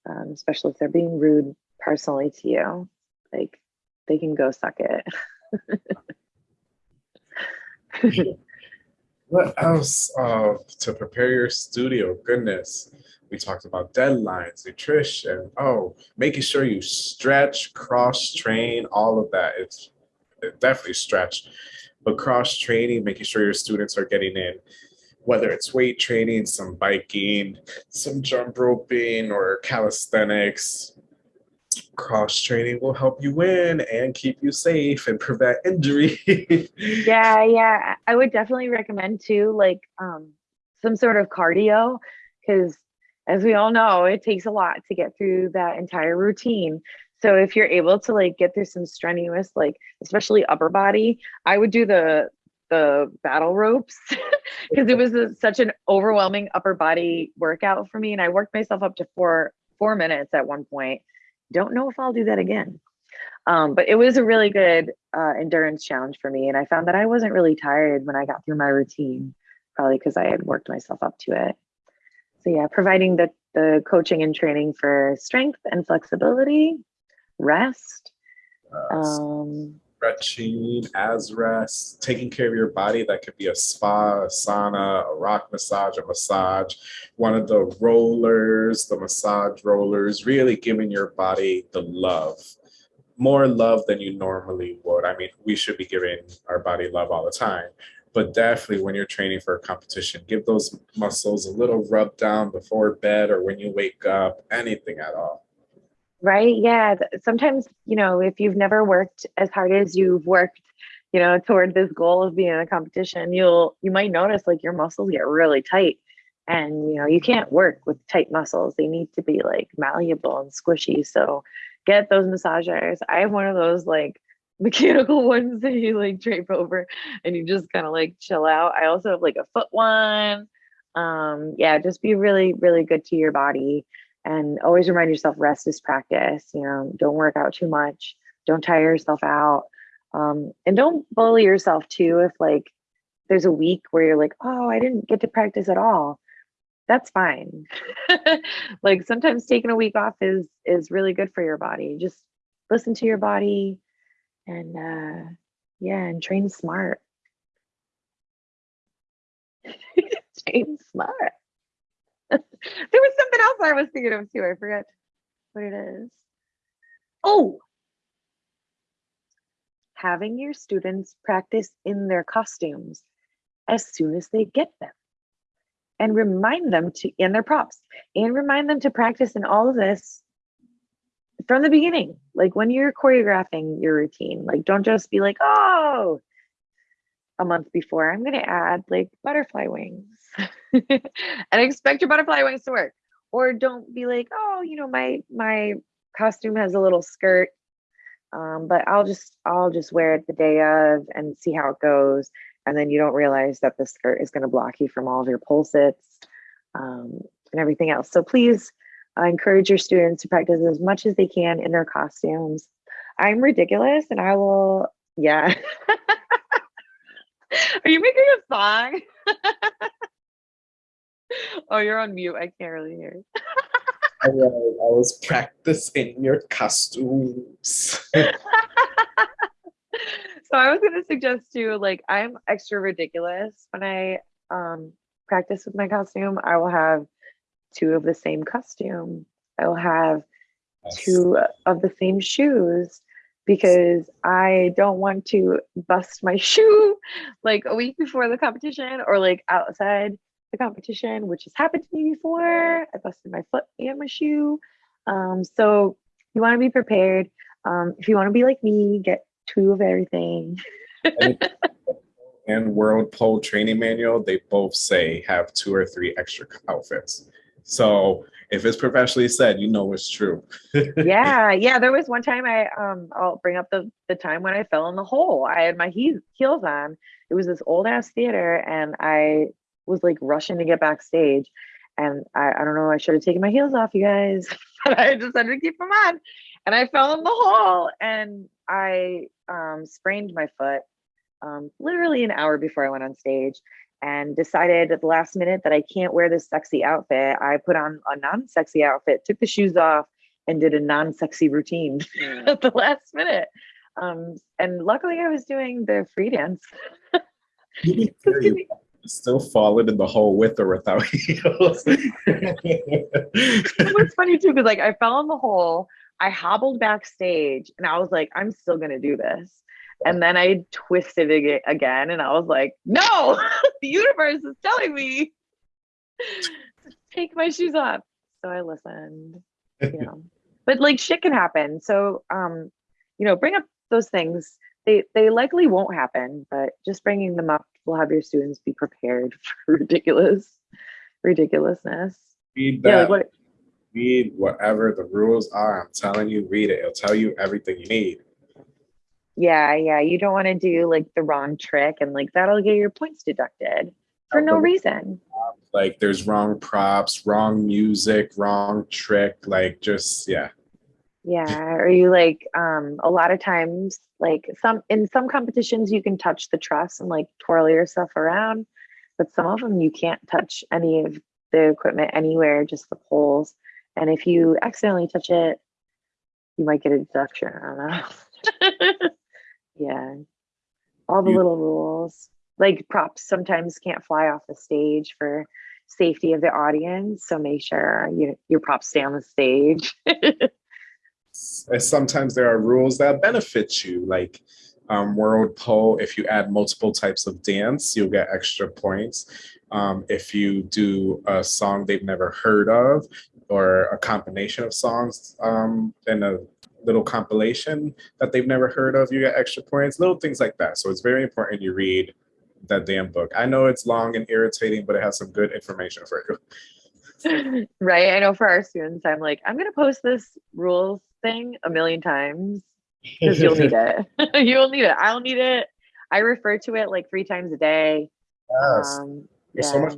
um, especially if they're being rude personally to you like they can go suck it what else uh, to prepare your studio? Goodness, we talked about deadlines, nutrition. Oh, making sure you stretch, cross train, all of that. It's it definitely stretch, but cross training, making sure your students are getting in, whether it's weight training, some biking, some jump roping, or calisthenics, cross training will help you win and keep you safe and prevent injury. yeah, yeah. I would definitely recommend too, like um, some sort of cardio, because as we all know, it takes a lot to get through that entire routine. So if you're able to like get through some strenuous, like especially upper body, I would do the the battle ropes because it was a, such an overwhelming upper body workout for me, and I worked myself up to four four minutes at one point don't know if I'll do that again. Um, but it was a really good uh, endurance challenge for me. And I found that I wasn't really tired when I got through my routine, probably because I had worked myself up to it. So yeah, providing the, the coaching and training for strength and flexibility, rest, um, stretching, as rest, taking care of your body. That could be a spa, a sauna, a rock massage, a massage, one of the rollers, the massage rollers, really giving your body the love. More love than you normally would. I mean, we should be giving our body love all the time, but definitely when you're training for a competition, give those muscles a little rub down before bed or when you wake up, anything at all. Right? Yeah. Sometimes, you know, if you've never worked as hard as you've worked, you know, toward this goal of being in a competition, you'll, you might notice like your muscles get really tight. And, you know, you can't work with tight muscles. They need to be like malleable and squishy. So get those massagers. I have one of those like mechanical ones that you like drape over and you just kind of like chill out. I also have like a foot one. Um, yeah, just be really, really good to your body and always remind yourself rest is practice you know don't work out too much don't tire yourself out. Um, and don't bully yourself too if like there's a week where you're like oh i didn't get to practice at all. That's fine. Like sometimes taking a week off is is really good for your body. Just listen to your body and uh yeah and train smart. Train smart there was something else I was thinking of too. I forgot what it is. Oh, having your students practice in their costumes as soon as they get them and remind them to in their props and remind them to practice in all of this from the beginning like when you're choreographing your routine like don't just be like oh a month before i'm going to add like butterfly wings and expect your butterfly wings to work. Or don't be like oh you know my my costume has a little skirt. Um, but i'll just i'll just wear it the day of and see how it goes. And then you don't realize that the skirt is going to block you from all of your sits um, and everything else. So please uh, encourage your students to practice as much as they can in their costumes. I'm ridiculous and i will yeah are you making a song oh you're on mute i can't really hear I was, I was practicing your costumes. so I was gonna suggest too, like I'm extra ridiculous when I um practice with my costume. I will have two of the same costume. I will have two of the same shoes because I don't want to bust my shoe like a week before the competition or like outside the competition, which has happened to me before. I busted my foot and my shoe. Um, so you want to be prepared. Um, if you want to be like me, get two of everything. and World Pole Training Manual, they both say have two or three extra outfits. So if it's professionally said, you know it's true. yeah, yeah. There was one time I um I'll bring up the the time when I fell in the hole. I had my he- heels on. It was this old ass theater, and I was like rushing to get backstage. And I, I don't know, I should have taken my heels off, you guys, but I decided to keep them on. And I fell in the hole and I um, sprained my foot um, literally an hour before I went on stage and decided at the last minute that I can't wear this sexy outfit. I put on a non sexy outfit, took the shoes off, and did a non sexy routine at the last minute. Um, and luckily, I was doing the free dance. still falling in the hole with or without heels. it was funny too because like I fell in the hole, I hobbled backstage, and I was like, I'm still gonna do this. And then I twisted it again, and I was like, No, the universe is telling me to take my shoes off. So I listened. You know, but like shit can happen. So um, you know, bring up those things. They they likely won't happen, but just bringing them up will have your students be prepared for ridiculous ridiculousness. Read that. Yeah, like what, read whatever the rules are. I'm telling you, read it. It'll tell you everything you need. Yeah, yeah. You don't want to do like the wrong trick and like that'll get your points deducted for no reason. Like there's wrong props, wrong music, wrong trick. Like just yeah. Yeah. Or you like um a lot of times like some in some competitions you can touch the truss and like twirl yourself around, but some of them you can't touch any of the equipment anywhere, just the poles. And if you accidentally touch it, you might get a deduction. I don't know. yeah. All the You- little rules. Like props sometimes can't fly off the stage for safety of the audience. So make sure you, your props stay on the stage. Sometimes there are rules that benefit you, like um, World Pole. If you add multiple types of dance, you'll get extra points. Um, if you do a song they've never heard of, or a combination of songs um, in a little compilation that they've never heard of, you get extra points. Little things like that. So it's very important you read that damn book. I know it's long and irritating, but it has some good information for you. right. I know for our students, I'm like, I'm going to post this rules thing a million times because you'll need it. you'll need it. I'll need it. I refer to it like three times a day. Yes. Um, There's yeah. so much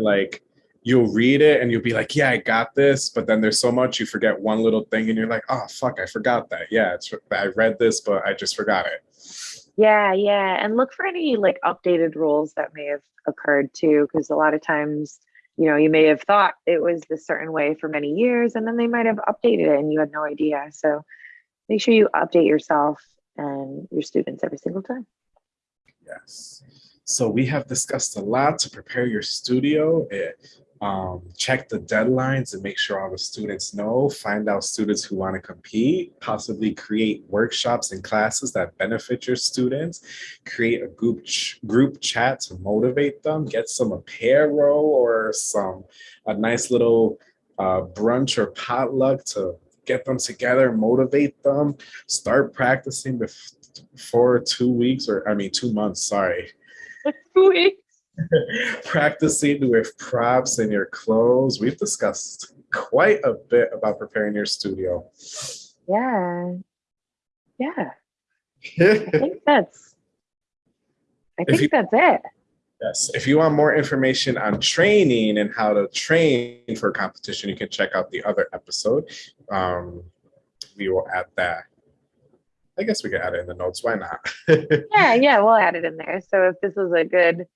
like you'll read it and you'll be like, yeah, I got this. But then there's so much you forget one little thing and you're like, oh, fuck, I forgot that. Yeah, it's, I read this, but I just forgot it. Yeah, yeah. And look for any like updated rules that may have occurred too, because a lot of times, you know, you may have thought it was this certain way for many years and then they might have updated it and you had no idea. So make sure you update yourself and your students every single time. Yes. So we have discussed a lot to prepare your studio. It, um, check the deadlines and make sure all the students know. Find out students who want to compete. Possibly create workshops and classes that benefit your students. Create a group ch- group chat to motivate them. Get some apparel or some a nice little uh, brunch or potluck to get them together, motivate them. Start practicing before two weeks or I mean two months. Sorry Two Weeks. practicing with props and your clothes. We've discussed quite a bit about preparing your studio. Yeah. Yeah. I think that's I think you- that's it. Yes. If you want more information on training and how to train for a competition, you can check out the other episode. Um, we will add that. I guess we can add it in the notes. Why not? Yeah, yeah, we'll add it in there. So if this is a good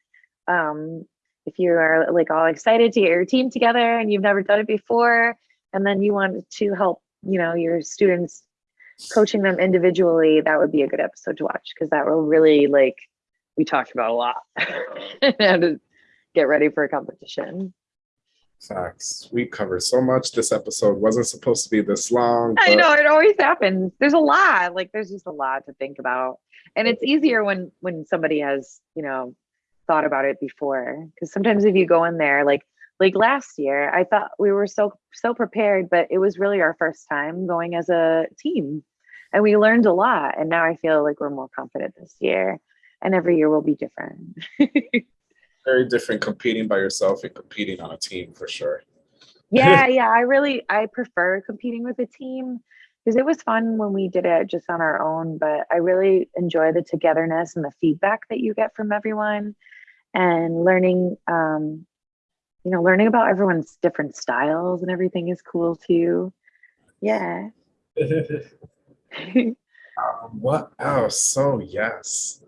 um if you are like all excited to get your team together and you've never done it before and then you want to help, you know, your students coaching them individually, that would be a good episode to watch because that will really like we talked about a lot. and get ready for a competition. Facts. We covered so much. This episode wasn't supposed to be this long. I know it always happens. There's a lot. Like there's just a lot to think about. And it's easier when when somebody has, you know, thought about it before. Because sometimes if you go in there, like like last year, I thought we were so so prepared, but it was really our first time going as a team. And we learned a lot. And now I feel like we're more confident this year. And every year will be different. very different competing by yourself and competing on a team for sure. yeah yeah i really i prefer competing with a team because it was fun when we did it just on our own but i really enjoy the togetherness and the feedback that you get from everyone and learning um you know learning about everyone's different styles and everything is cool too yeah Um, what else? So yes.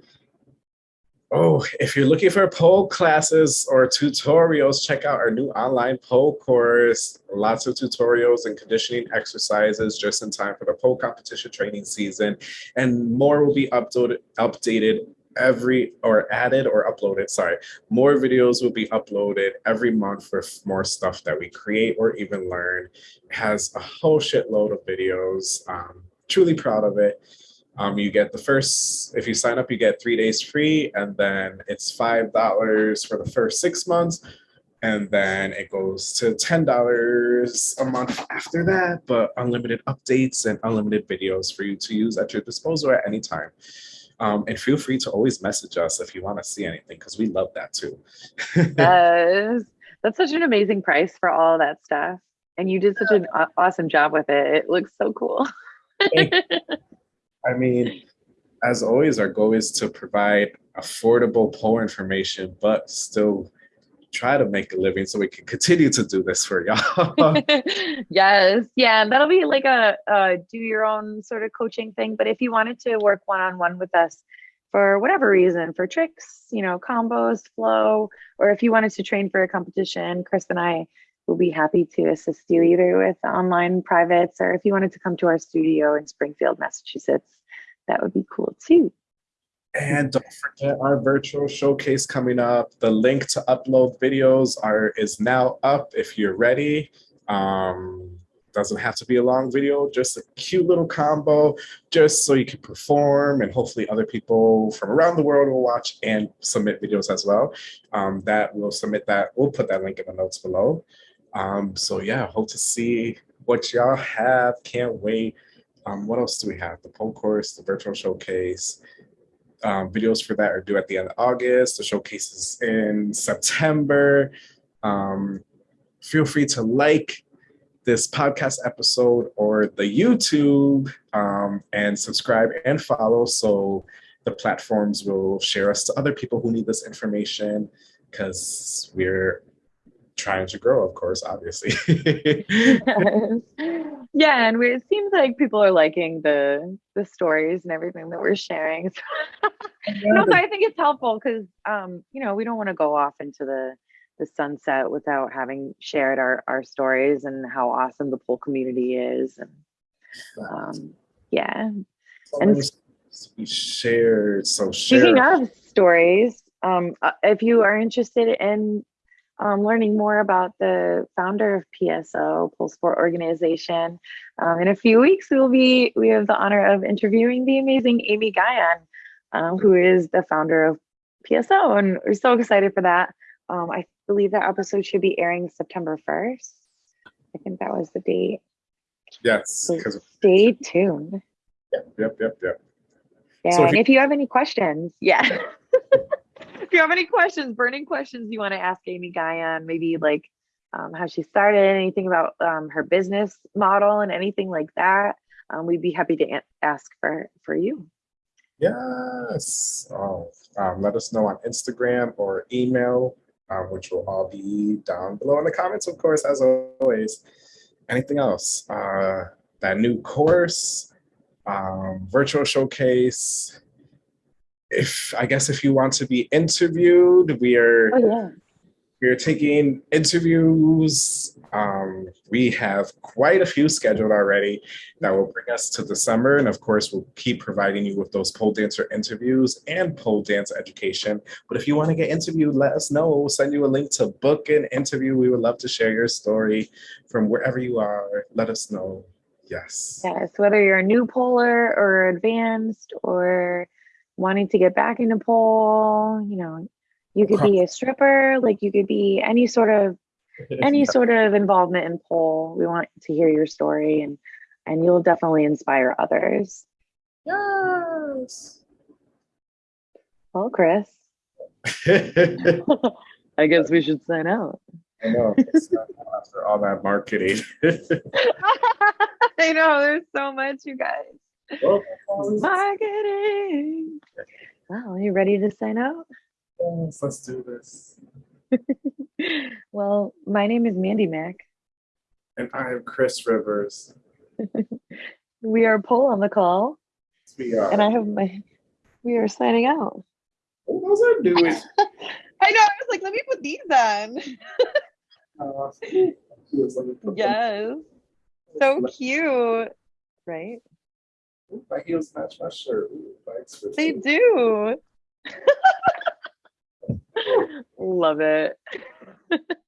Oh, if you're looking for pole classes or tutorials, check out our new online pole course. Lots of tutorials and conditioning exercises just in time for the pole competition training season. And more will be uploaded, updated every or added or uploaded. Sorry, more videos will be uploaded every month for more stuff that we create or even learn. It has a whole shitload of videos. Um, truly proud of it. Um, you get the first, if you sign up, you get three days free, and then it's $5 for the first six months. And then it goes to $10 a month after that, but unlimited updates and unlimited videos for you to use at your disposal at any time. Um, and feel free to always message us if you want to see anything, because we love that too. yes. That's such an amazing price for all that stuff. And you did such an awesome job with it. It looks so cool. I mean, as always, our goal is to provide affordable pole information, but still try to make a living so we can continue to do this for y'all. yes yeah and that'll be like a, a do your own sort of coaching thing but if you wanted to work one-on-one with us for whatever reason, for tricks, you know, combos, flow, or if you wanted to train for a competition, Chris and I will be happy to assist you either with online privates or if you wanted to come to our studio in Springfield, Massachusetts, that would be cool too. And don't forget our virtual showcase coming up. The link to upload videos are is now up if you're ready. Um, doesn't have to be a long video, just a cute little combo, just so you can perform and hopefully other people from around the world will watch and submit videos as well. Um, that will submit that, we'll put that link in the notes below. Um, so yeah, hope to see what y'all have. Can't wait. Um, what else do we have? The pole course, the virtual showcase. Um, videos for that are due at the end of August. The showcase is in September. Um, feel free to like this podcast episode or the YouTube um, and subscribe and follow so the platforms will share us to other people who need this information because we're trying to grow, of course, obviously. yeah, and we, it seems like people are liking the the stories and everything that we're sharing. no, so I think it's helpful because um, you know we don't want to go off into the the sunset without having shared our our stories and how awesome the pole community is, and um, yeah, so and we shared. So share. speaking of stories, um, uh, if you are interested in um, learning more about the founder of PSO, Pole Sport Organization. Um, in a few weeks, we will be we have the honor of interviewing the amazing Amy Guion, um, who is the founder of PSO, and we're so excited for that. Um, I believe that episode should be airing September first. I think that was the date. Yes, so stay tuned. Yep, yep, yep, yep. Yeah, so if and you, if you have any questions, yeah. if you have any questions, burning questions you want to ask Amy Guion, maybe like um, how she started, anything about um, her business model and anything like that, um, we'd be happy to ask for, for you. Yes. Oh, um, let us know on Instagram or email, um, which will all be down below in the comments, of course, as always. Anything else? Uh, that new course, um, virtual showcase, if I guess if you want to be interviewed, we are oh, yeah. we are taking interviews. Um, we have quite a few scheduled already that will bring us to the summer, and of course, we'll keep providing you with those pole dancer interviews and pole dance education. But if you want to get interviewed, let us know. We'll send you a link to book an interview. We would love to share your story from wherever you are. Let us know. Yes. Yes, whether you're a new poler or advanced or wanting to get back into pole, you know, you could be a stripper, like you could be any sort of any sort of involvement in pole. We want to hear your story and and you'll definitely inspire others. Yes. Well, Chris. I guess we should sign out. I know. After all that marketing. I know, there's so much, you guys. Marketing. Well, are you ready to sign out? Yes, let's do this. well, my name is Mandy Mack. And I am Chris Rivers. we are Pole on the Call. We are. And I have my, we are signing out. What was I doing? I know, I was like, let me put these on. uh, yes. So cute. Right? My heels match my shirt. Ooh, they do. Love it.